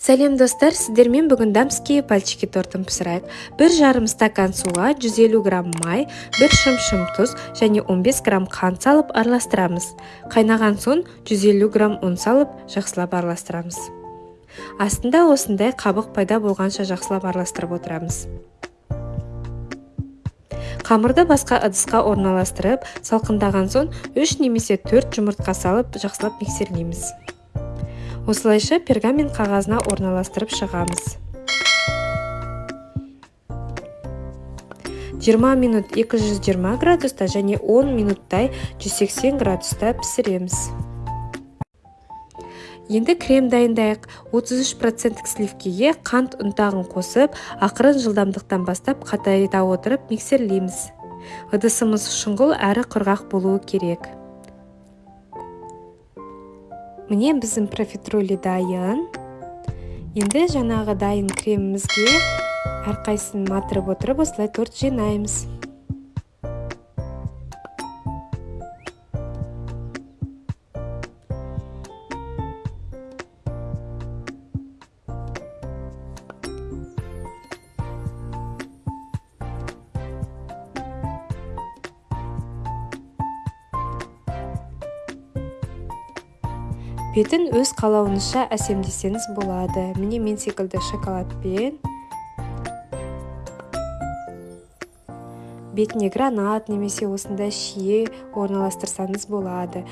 сәлем достар сіздермен бүгін дамские пальчики тортын пісірайық. Бір жарым стакан суға 150 грамм май бір шым-шым тұз және 15 грамм қант салып араластырамыз. Қайнаған соң 150 грамм ұн салып жақсылап араластырамыз. Астында осындай қабық пайда болғанша жақсылап араластырып отырамыз. Қамырды басқа ыдысқа орналастырып салқындаған соң 3 немесе 4 жұмыртқа салып жақсылап миксерлейміз. Осылайша пергамент қағазына орналастырып шығамыз. 20 минут 220 градуста және 10 минуттай 180 градуста пісіреміз. Енді крем дайындайық. 33% сливкеге қант ұнтағын қосып ақырын жылдамдықтан бастап қатайта отырып миксерлейміз. ыдысымыз шұңғыл әрі құрғақ болуы керек. Міне біздің профитроли дайын. Енді жаңағы дайын кремімізге әрқайсысын матырып отырып осылай торт жинаймыз. Бетін өз қалауыңызша әсемдесеңіз болады. Міне мен секілді шоколадпен бетіне гранат немесе осындай шие орналастырсаңыз болады.